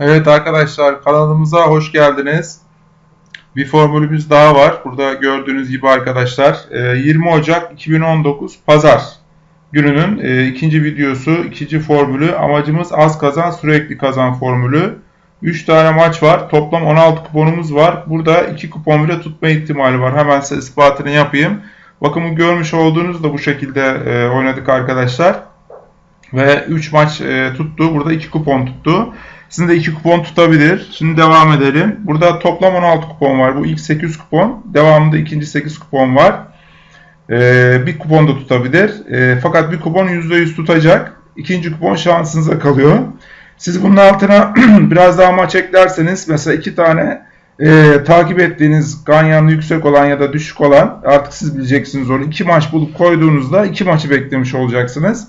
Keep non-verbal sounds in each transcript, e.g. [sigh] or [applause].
Evet arkadaşlar kanalımıza hoş geldiniz. Bir formülümüz daha var. Burada gördüğünüz gibi arkadaşlar e, 20 Ocak 2019 Pazar gününün e, ikinci videosu, ikinci formülü. Amacımız az kazan sürekli kazan formülü. 3 tane maç var. Toplam 16 kuponumuz var. Burada 2 kupon bile tutma ihtimali var. Hemen size ispatını yapayım. Bakın bu görmüş olduğunuz da bu şekilde e, oynadık arkadaşlar. Ve 3 maç e, tuttu. Burada 2 kupon tuttu. Sizin de 2 kupon tutabilir. Şimdi devam edelim. Burada toplam 16 kupon var. Bu ilk 8 kupon. Devamında ikinci 8 kupon var. Ee, bir kupon da tutabilir. Ee, fakat bir kupon %100 tutacak. İkinci kupon şansınıza kalıyor. Siz bunun altına [clears throat] biraz daha maç eklerseniz mesela iki tane e, takip ettiğiniz ganyanlı yüksek olan ya da düşük olan artık siz bileceksiniz onu. iki maç bulup koyduğunuzda iki maçı beklemiş olacaksınız.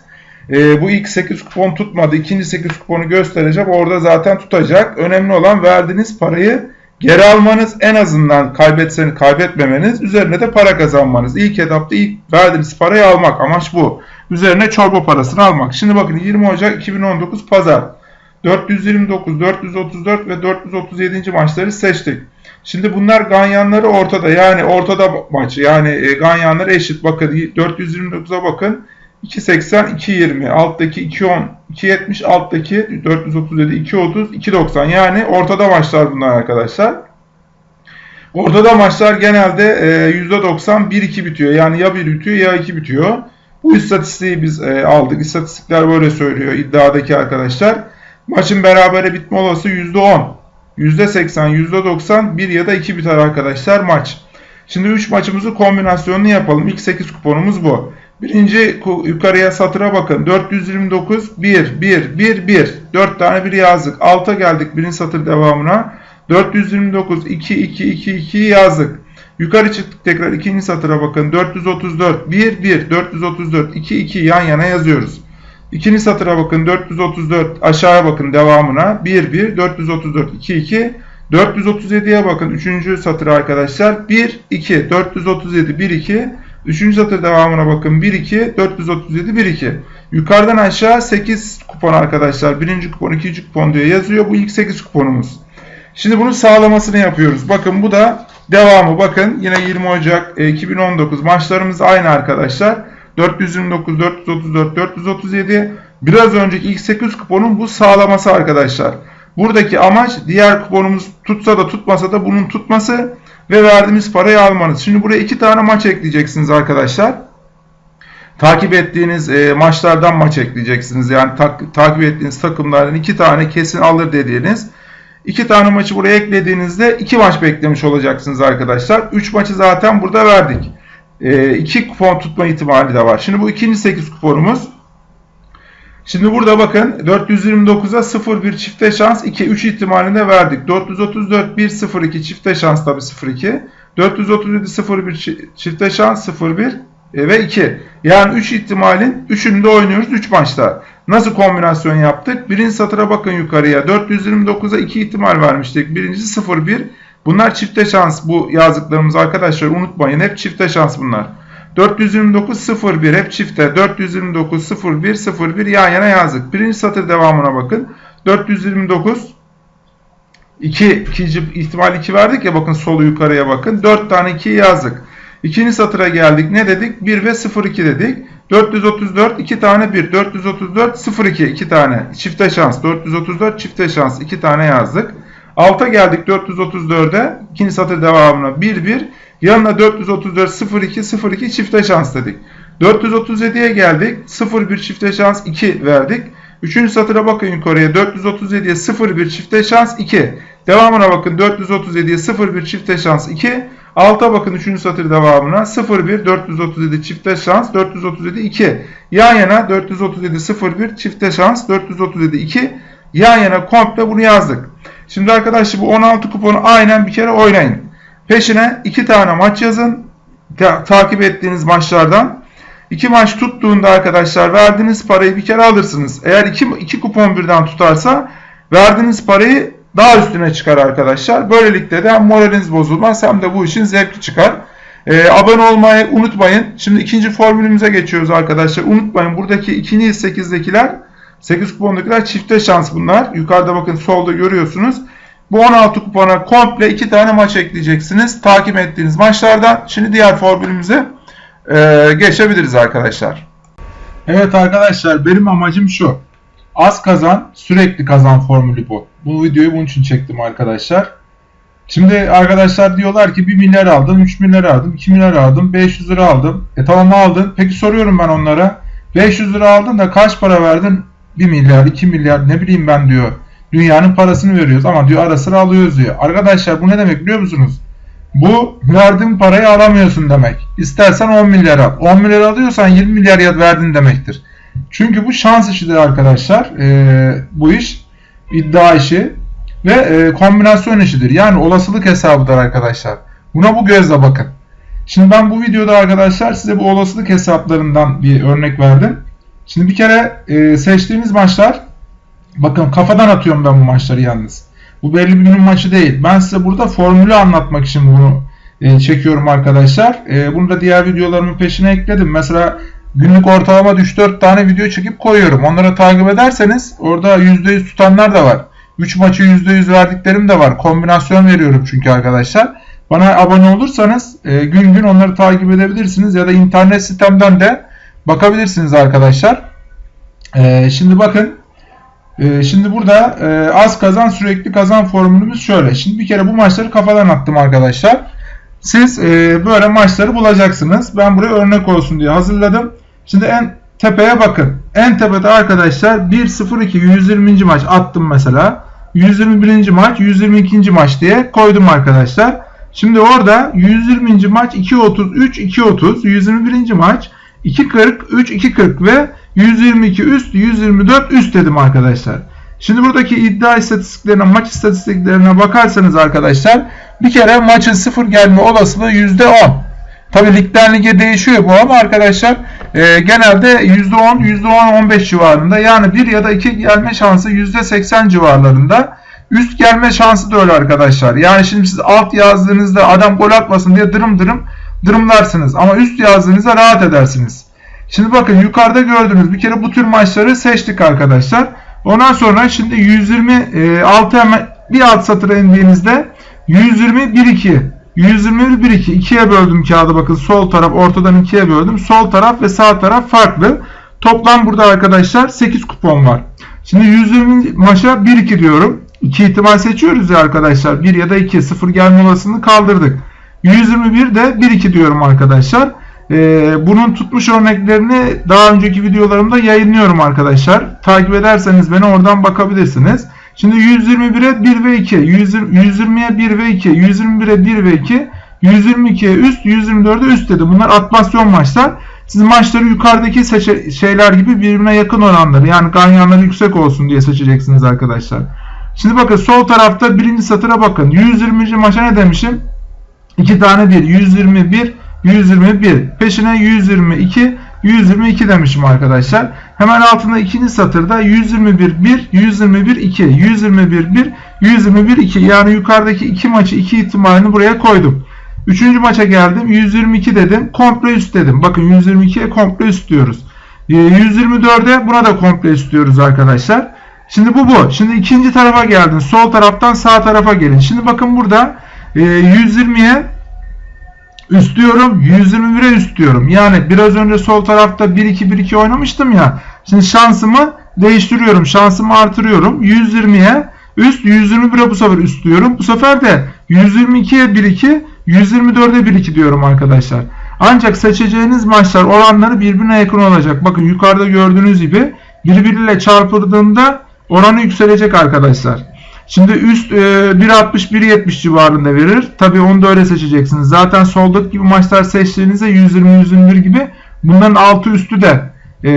E, bu ilk 8 kupon tutmadı. İkinci 8 kuponu göstereceğim. Orada zaten tutacak. Önemli olan verdiğiniz parayı geri almanız. En azından kaybetseniz kaybetmemeniz. Üzerine de para kazanmanız. İlk etapta ilk verdiğiniz parayı almak. Amaç bu. Üzerine çorba parasını almak. Şimdi bakın 20 Ocak 2019 Pazar. 429, 434 ve 437. maçları seçtik. Şimdi bunlar ganyanları ortada. Yani ortada maçı. Yani e, ganyanları eşit. Bakın 429'a bakın. 2.80, 2.20, alttaki 2.10, 2.70, alttaki 437, 2.30, 2.90 yani ortada maçlar bunlar arkadaşlar. Ortada maçlar genelde %90 1-2 bitiyor. Yani ya 1 bitiyor ya 2 bitiyor. Bu istatistiği biz e, aldık. İstatistikler böyle söylüyor iddiadaki arkadaşlar. Maçın berabere bitme olası %10, %80, %90, 1 ya da 2 biter arkadaşlar maç. Şimdi 3 maçımızı kombinasyonunu yapalım. İlk 8 kuponumuz bu. Birinci yukarıya satıra bakın. 429 1 1 1 1 4 tane bir yazdık. Alta geldik birinci satır devamına. 429 2 2 2 2 yazdık. Yukarı çıktık tekrar ikinci satıra bakın. 434 1 1 434 2 2 yan yana yazıyoruz. İkinci satıra bakın 434 aşağıya bakın devamına 1 1 434 2 2 437'ye bakın 3. satır arkadaşlar 1 2 437 1 2 Üçüncü satır devamına bakın. 1, 2, 437, 1, 2. Yukarıdan aşağı 8 kupon arkadaşlar. Birinci kupon, ikinci kupon diye yazıyor. Bu ilk 8 kuponumuz. Şimdi bunun sağlamasını yapıyoruz. Bakın bu da devamı. Bakın yine 20 Ocak 2019 maçlarımız aynı arkadaşlar. 429, 434, 437. Biraz önceki ilk 8 kuponun bu sağlaması arkadaşlar. Buradaki amaç diğer kuponumuz tutsa da tutmasa da bunun tutması ve verdiğimiz parayı almanız. Şimdi buraya iki tane maç ekleyeceksiniz arkadaşlar. Takip ettiğiniz e, maçlardan maç ekleyeceksiniz. Yani tak, takip ettiğiniz takımlardan iki tane kesin alır dediğiniz. iki tane maçı buraya eklediğinizde iki maç beklemiş olacaksınız arkadaşlar. Üç maçı zaten burada verdik. E, iki kupon tutma ihtimali de var. Şimdi bu ikinci 8 kuponumuz. Şimdi burada bakın 429'a 0-1 çifte şans 2-3 ihtimalinde verdik. 434 1-0-2 çifte şans tabi 0-2. 437 0-1 çifte şans 0-1 e, ve 2. Yani 3 ihtimalin 3'ünü de oynuyoruz 3 maçta. Nasıl kombinasyon yaptık? Birinci satıra bakın yukarıya. 429'a 2 ihtimal vermiştik. Birincisi 0-1. Bunlar çifte şans bu yazdıklarımız arkadaşlar unutmayın. Hep çifte şans bunlar. 429 01 hep çifte 429 01 01 yan yana yazdık. Birinci satır devamına bakın. 429 2 ikinci ihtimal 2 verdik ya bakın solu yukarıya bakın. 4 tane 2 yazdık. İkinci satıra geldik. Ne dedik? 1 ve 02 dedik. 434 2 tane 1. 434 02 2 tane. Çifte şans. 434 çifte şans 2 tane yazdık. Alta geldik 434'e. İkinci satır devamına 1 1. Yanına 434 02 02 çifte şans dedik. 437'ye geldik. 01 çifte şans 2 verdik. Üçüncü satıra bakın yukarıya. 437'ye 01 çifte şans 2. Devamına bakın 437'ye 01 çifte şans 2. Alta bakın 3. satır devamına 01 437 çifte şans 437 2. Yan yana 437 01 çifte şans 437 2. Yan yana komple bunu yazdık. Şimdi arkadaşlar bu 16 kuponu aynen bir kere oynayın. Peşine iki tane maç yazın. Ta takip ettiğiniz maçlardan. İki maç tuttuğunda arkadaşlar verdiğiniz parayı bir kere alırsınız. Eğer iki, iki kupon birden tutarsa verdiğiniz parayı daha üstüne çıkar arkadaşlar. Böylelikle de hem moraliniz bozulmaz hem de bu işin zevki çıkar. Ee, abone olmayı unutmayın. Şimdi ikinci formülümüze geçiyoruz arkadaşlar. Unutmayın buradaki 2 8'dekiler 8 kupondakiler çifte şans bunlar. Yukarıda bakın solda görüyorsunuz. Bu 16 kupona komple 2 tane maç ekleyeceksiniz. Takip ettiğiniz maçlardan. Şimdi diğer formülümüze e, geçebiliriz arkadaşlar. Evet arkadaşlar benim amacım şu. Az kazan sürekli kazan formülü bu. Bu videoyu bunun için çektim arkadaşlar. Şimdi arkadaşlar diyorlar ki 1 milyar aldım, 3 milyar aldım, 2 milyar aldım, 500 lira aldım. E tamam aldın. Peki soruyorum ben onlara. 500 lira aldın da kaç para verdin? 1 milyar, 2 milyar ne bileyim ben diyor. Dünyanın parasını veriyoruz ama diyor ara sıra alıyoruz diyor. Arkadaşlar bu ne demek biliyor musunuz? Bu verdiğin parayı alamıyorsun demek. İstersen 10 milyar al. 10 milyar alıyorsan 20 milyar verdin demektir. Çünkü bu şans işidir arkadaşlar. Ee, bu iş iddia işi ve e, kombinasyon işidir. Yani olasılık hesabıdır arkadaşlar. Buna bu gözle bakın. Şimdi ben bu videoda arkadaşlar size bu olasılık hesaplarından bir örnek verdim. Şimdi bir kere e, seçtiğimiz maçlar bakın kafadan atıyorum ben bu maçları yalnız. Bu belli bir günün maçı değil. Ben size burada formülü anlatmak için bunu e, çekiyorum arkadaşlar. E, bunu da diğer videolarımın peşine ekledim. Mesela günlük ortalama 3-4 tane video çekip koyuyorum. Onları takip ederseniz orada %100 tutanlar da var. 3 maçı %100 verdiklerim de var. Kombinasyon veriyorum çünkü arkadaşlar. Bana abone olursanız e, gün gün onları takip edebilirsiniz ya da internet sitemden de bakabilirsiniz arkadaşlar. E, şimdi bakın e, şimdi burada e, az kazan sürekli kazan formülümüz şöyle. Şimdi bir kere bu maçları kafadan attım arkadaşlar. Siz e, böyle maçları bulacaksınız. Ben buraya örnek olsun diye hazırladım. Şimdi en tepeye bakın. En tepede arkadaşlar 1-0-2 120. maç attım mesela. 121. maç 122. maç diye koydum arkadaşlar. Şimdi orada 120. maç 2.33 2.30 121. maç 2.40 3 2.40 ve 122 üst 124 üst dedim arkadaşlar. Şimdi buradaki iddia istatistiklerine maç istatistiklerine bakarsanız arkadaşlar bir kere maçın sıfır gelme olasılığı %10. Tabi ligden lige değişiyor bu ama arkadaşlar e, genelde %10, %10-15 civarında yani 1 ya da 2 gelme şansı %80 civarlarında. Üst gelme şansı da öyle arkadaşlar. Yani şimdi siz alt yazdığınızda adam gol atmasın diye dırım dırım dırımlarsınız. Ama üst yazdığınızda rahat edersiniz. Şimdi bakın yukarıda gördüğünüz bir kere bu tür maçları seçtik arkadaşlar. Ondan sonra şimdi 126 hemen bir alt satıra indiğinizde 120 1 2 121 1 2 ikiye böldüm kağıdı bakın sol taraf ortadan ikiye böldüm. Sol taraf ve sağ taraf farklı. Toplam burada arkadaşlar 8 kupon var. Şimdi 120 maça 1 2 diyorum. 2 ihtimal seçiyoruz ya arkadaşlar. 1 ya da 2 0 gelme olasılığını kaldırdık. 121 de 1 2 diyorum arkadaşlar. Ee, bunun tutmuş örneklerini daha önceki videolarımda yayınlıyorum arkadaşlar. Takip ederseniz beni oradan bakabilirsiniz. Şimdi 121'e 1 ve 2, 120'ye 1 ve 2, 121'e 1 ve 2, 122'ye üst, 124'e üst dedi. Bunlar atmasyon maçlar. Siz maçları yukarıdaki şeyler gibi birbirine yakın oranları yani ganyanları yüksek olsun diye seçeceksiniz arkadaşlar. Şimdi bakın sol tarafta birinci satıra bakın. 120. maça ne demişim? 2 tane 1. 121, 121. Peşine 122, 122 demişim arkadaşlar. Hemen altında ikinci satırda 121 1, 121 2, 121 1, 121 2. Yani yukarıdaki iki maçı iki ihtimalini buraya koydum. Üçüncü maça geldim. 122 dedim. Komple üst dedim. Bakın 122'ye komple üst diyoruz. 124'e ee, buna da komple üst diyoruz arkadaşlar. Şimdi bu bu. Şimdi ikinci tarafa geldin. Sol taraftan sağ tarafa gelin. Şimdi bakın burada 120'ye üst diyorum. 121'e üst diyorum. Yani biraz önce sol tarafta 1-2-1-2 oynamıştım ya. Şimdi şansımı değiştiriyorum. Şansımı artırıyorum. 120'ye üst 121'e bu sefer üst diyorum. Bu sefer de 122'ye 1-2 124'e 1-2 diyorum arkadaşlar. Ancak seçeceğiniz maçlar oranları birbirine yakın olacak. Bakın yukarıda gördüğünüz gibi birbiriyle çarpıldığında oranı yükselecek arkadaşlar. Şimdi üst e, 1.60-1.70 civarında verir. Tabi onu da öyle seçeceksiniz. Zaten soldaki gibi maçlar seçtiğinizde 120-121 gibi bunların altı üstü de e,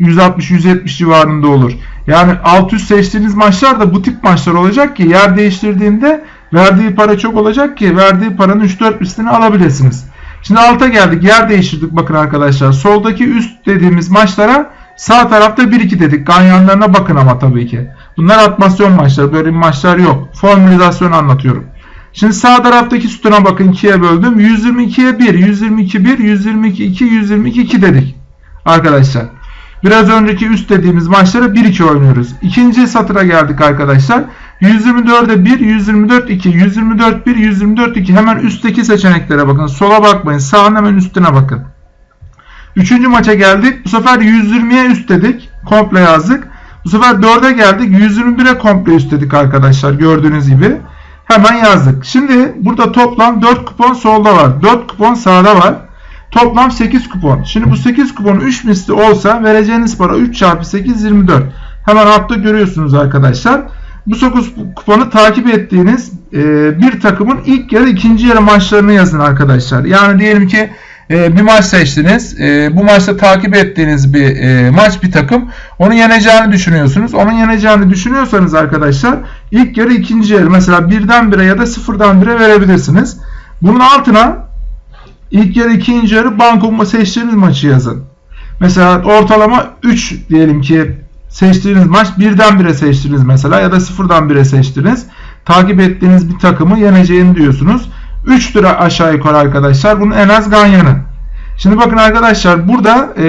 160-170 civarında olur. Yani alt üst seçtiğiniz maçlar da bu tip maçlar olacak ki yer değiştirdiğinde verdiği para çok olacak ki verdiği paranın 3-4 üstünü alabilirsiniz. Şimdi alta geldik. Yer değiştirdik bakın arkadaşlar. Soldaki üst dediğimiz maçlara sağ tarafta 1-2 dedik. Ganyanlarına bakın ama tabii ki. Bunlar atmasyon maçları. Böyle maçlar yok. Formülizasyon anlatıyorum. Şimdi sağ taraftaki sütuna bakın 2'ye böldüm. 122'ye 1, 122 1, 122 2, 122 2 dedik. Arkadaşlar. Biraz önceki üst dediğimiz maçları 1-2 oynuyoruz. İkinci satıra geldik arkadaşlar. 124'e 1, 124 2, 124 1, 124 2. Hemen üstteki seçeneklere bakın. Sola bakmayın. Sağın hemen üstüne bakın. Üçüncü maça geldik. Bu sefer 120'ye üst dedik. Komple yazdık. Bu sefer 4'e geldik. 121'e komple üst dedik arkadaşlar. Gördüğünüz gibi. Hemen yazdık. Şimdi burada toplam 4 kupon solda var. 4 kupon sağda var. Toplam 8 kupon. Şimdi bu 8 kupon 3 misli olsa vereceğiniz para 3 çarpı 8 24. Hemen altta görüyorsunuz arkadaşlar. Bu 9 kuponu takip ettiğiniz e, bir takımın ilk yarı ikinci yarı maçlarını yazın arkadaşlar. Yani diyelim ki e, bir maç seçtiniz. E, bu maçta takip ettiğiniz bir e, maç bir takım. Onu yeneceğini düşünüyorsunuz. Onun yeneceğini düşünüyorsanız arkadaşlar ilk yarı ikinci yarı mesela birden bire ya da sıfırdan bire verebilirsiniz. Bunun altına ilk yarı ikinci yarı banko seçtiğiniz maçı yazın. Mesela ortalama 3 diyelim ki seçtiğiniz maç birden bire seçtiniz mesela ya da sıfırdan bire seçtiniz. Takip ettiğiniz bir takımı yeneceğini diyorsunuz. 3 lira aşağı yukarı arkadaşlar. Bunun en az ganyanı. Şimdi bakın arkadaşlar burada e,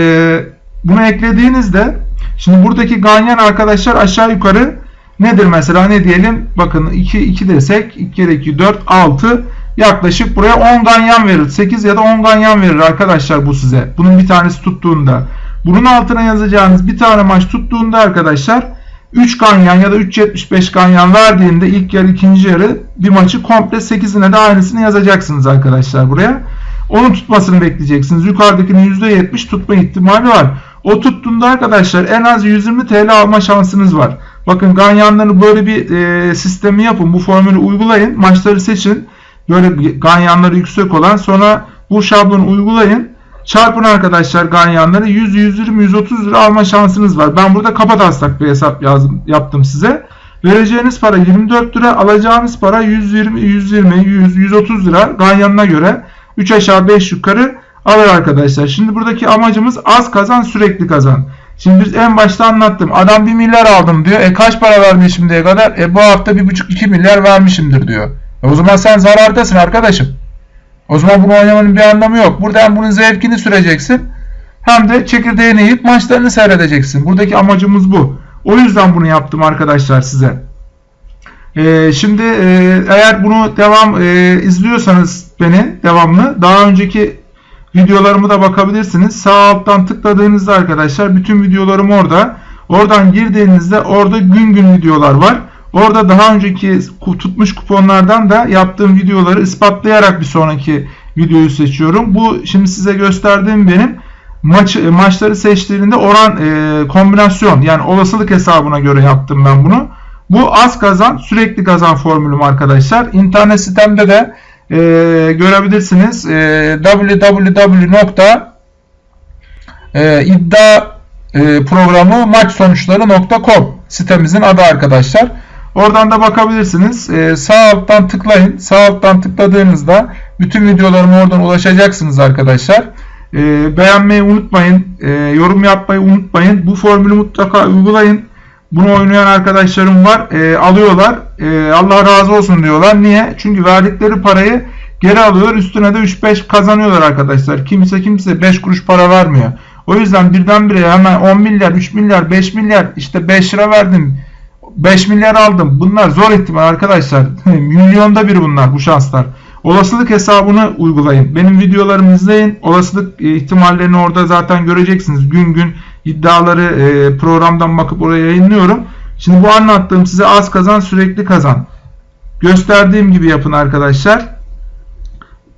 bunu eklediğinizde şimdi buradaki ganyan arkadaşlar aşağı yukarı nedir mesela ne diyelim bakın 2 2 desek 2 kere 2 4 6 yaklaşık buraya 10 ganyan verir. 8 ya da 10 ganyan verir arkadaşlar bu size. Bunun bir tanesi tuttuğunda. Bunun altına yazacağınız bir tane maç tuttuğunda arkadaşlar 3 ganyan ya da 3.75 ganyan verdiğinde ilk yarı ikinci yarı bir maçı komple 8'ine de aynısını yazacaksınız arkadaşlar buraya. Onun tutmasını bekleyeceksiniz. Yukarıdakinin %70 tutma ihtimali var. O tuttuğunda arkadaşlar en az 120 TL alma şansınız var. Bakın ganyanları böyle bir e, sistemi yapın. Bu formülü uygulayın. Maçları seçin. Böyle ganyanları yüksek olan sonra bu şablonu uygulayın. Çarpın arkadaşlar ganyanları 100, 120, 130 lira alma şansınız var. Ben burada kafa taslak bir hesap yazdım, yaptım size. Vereceğiniz para 24 lira, alacağınız para 120, 120, 100, 130 lira ganyanına göre 3 aşağı 5 yukarı alır arkadaşlar. Şimdi buradaki amacımız az kazan sürekli kazan. Şimdi biz en başta anlattım. Adam 1 milyar aldım diyor. E kaç para vermiş şimdiye kadar? E bu hafta 1,5-2 milyar vermişimdir diyor. E o zaman sen zarardasın arkadaşım. O zaman bunu oynamanın bir anlamı yok. Burada hem bunun zevkini süreceksin hem de çekirdeğini yiyip maçlarını seyredeceksin. Buradaki amacımız bu. O yüzden bunu yaptım arkadaşlar size. Ee, şimdi e, eğer bunu devam e, izliyorsanız beni devamlı daha önceki videolarımı da bakabilirsiniz. Sağ alttan tıkladığınızda arkadaşlar bütün videolarım orada. Oradan girdiğinizde orada gün gün videolar var. Orada daha önceki tutmuş kuponlardan da yaptığım videoları ispatlayarak bir sonraki videoyu seçiyorum. Bu şimdi size gösterdiğim benim maç maçları seçtiğinde oran e, kombinasyon yani olasılık hesabına göre yaptım ben bunu. Bu az kazan sürekli kazan formülüm arkadaşlar. İnternet sitemde de e, görebilirsiniz. E, www.iddia e, sitemizin adı arkadaşlar. Oradan da bakabilirsiniz. Ee, sağ alttan tıklayın. Sağ alttan tıkladığınızda bütün videolarıma oradan ulaşacaksınız arkadaşlar. Ee, beğenmeyi unutmayın. Ee, yorum yapmayı unutmayın. Bu formülü mutlaka uygulayın. Bunu oynayan arkadaşlarım var. Ee, alıyorlar. Ee, Allah razı olsun diyorlar. Niye? Çünkü verdikleri parayı geri alıyorlar. Üstüne de 3-5 kazanıyorlar arkadaşlar. Kimse kimse 5 kuruş para vermiyor. O yüzden birdenbire hemen 10 milyar, 3 milyar, 5 milyar işte 5 lira verdim 5 milyar aldım. Bunlar zor ihtimal arkadaşlar. [laughs] Milyonda bir bunlar bu şanslar. Olasılık hesabını uygulayın. Benim videolarımı izleyin. Olasılık e, ihtimallerini orada zaten göreceksiniz. Gün gün iddiaları e, programdan bakıp oraya yayınlıyorum. Şimdi bu anlattığım size az kazan sürekli kazan. Gösterdiğim gibi yapın arkadaşlar.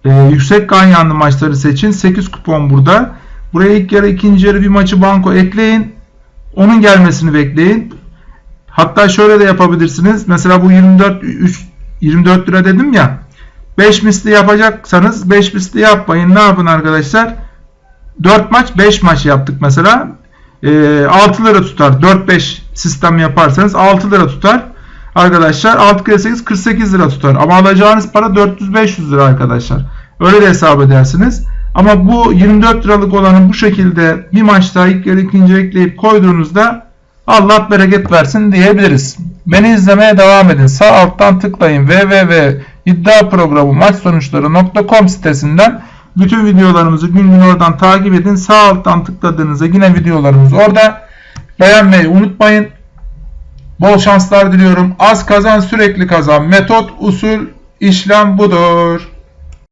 Ee, yüksek ganyanlı maçları seçin. 8 kupon burada. Buraya ilk yarı ikinci yarı bir maçı banko ekleyin. Onun gelmesini bekleyin. Hatta şöyle de yapabilirsiniz. Mesela bu 24 3, 24 lira dedim ya. 5 misli yapacaksanız 5 misli yapmayın. Ne yapın arkadaşlar? 4 maç 5 maç yaptık mesela. E, 6 lira tutar. 4-5 sistem yaparsanız 6 lira tutar. Arkadaşlar 6 kere 8 48 lira tutar. Ama alacağınız para 400-500 lira arkadaşlar. Öyle de hesap edersiniz. Ama bu 24 liralık olanı bu şekilde bir maçta ilk yarı ikinci ekleyip koyduğunuzda Allah bereket versin diyebiliriz. Beni izlemeye devam edin. Sağ alttan tıklayın www iddia programı maç sonuçları.com sitesinden Bütün videolarımızı gün gün oradan takip edin. Sağ alttan tıkladığınızda yine videolarımız orada. Beğenmeyi unutmayın. Bol şanslar diliyorum. Az kazan sürekli kazan. Metot, usul, işlem budur.